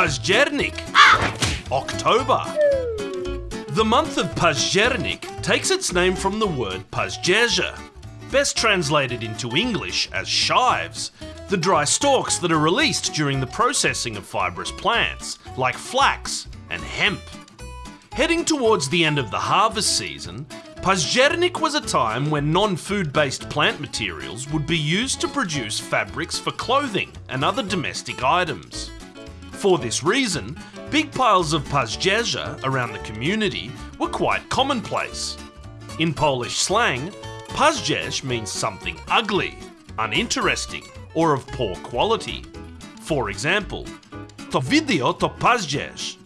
Pazdziernik, October. The month of Pazdziernik takes its name from the word Pazdzierza, best translated into English as shives, the dry stalks that are released during the processing of fibrous plants, like flax and hemp. Heading towards the end of the harvest season, Pazdziernik was a time when non-food based plant materials would be used to produce fabrics for clothing and other domestic items. For this reason, big piles of Pazdzierza around the community were quite commonplace. In Polish slang, Pazdzierz means something ugly, uninteresting, or of poor quality. For example, to video to Pazdzierz.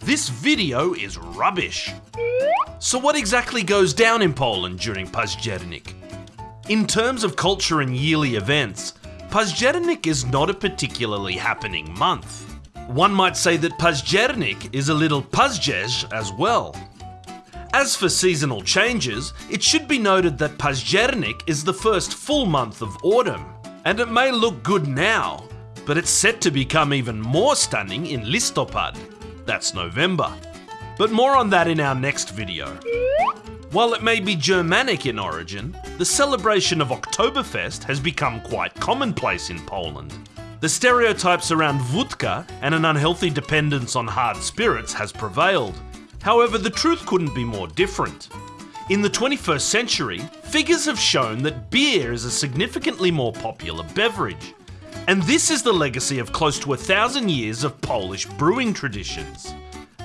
This video is rubbish. So what exactly goes down in Poland during Pazdziernik? In terms of culture and yearly events, Pazdziernik is not a particularly happening month. One might say that Pazdziernik is a little Pazdzierz as well. As for seasonal changes, it should be noted that Pazdziernik is the first full month of autumn, and it may look good now, but it's set to become even more stunning in Listopad. That's November. But more on that in our next video. While it may be Germanic in origin, the celebration of Oktoberfest has become quite commonplace in Poland. The stereotypes around vodka and an unhealthy dependence on hard spirits has prevailed. However, the truth couldn't be more different. In the 21st century, figures have shown that beer is a significantly more popular beverage. And this is the legacy of close to a thousand years of Polish brewing traditions.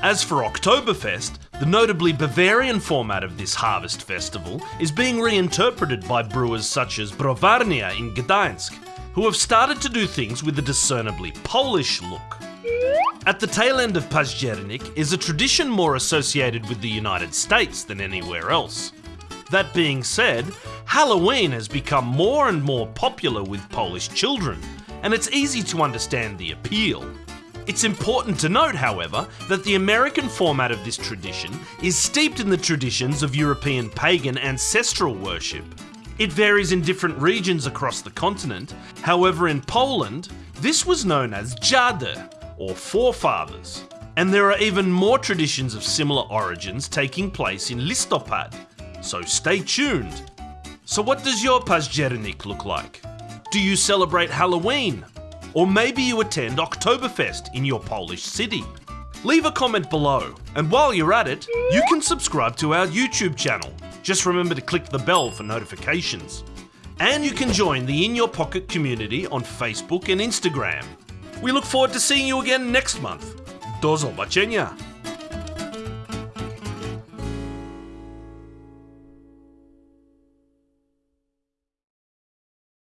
As for Oktoberfest, the notably Bavarian format of this harvest festival is being reinterpreted by brewers such as Browarnia in Gdańsk, who have started to do things with a discernibly Polish look. At the tail end of Pazdziernik is a tradition more associated with the United States than anywhere else. That being said, Halloween has become more and more popular with Polish children, and it's easy to understand the appeal. It's important to note, however, that the American format of this tradition is steeped in the traditions of European pagan ancestral worship. It varies in different regions across the continent, however, in Poland, this was known as Dziady, or forefathers. And there are even more traditions of similar origins taking place in Listopad, so stay tuned. So, what does your Pazdziernik look like? Do you celebrate Halloween? Or maybe you attend Oktoberfest in your Polish city. Leave a comment below, and while you're at it, you can subscribe to our YouTube channel. Just remember to click the bell for notifications. And you can join the In Your Pocket community on Facebook and Instagram. We look forward to seeing you again next month. Do zobaczenia!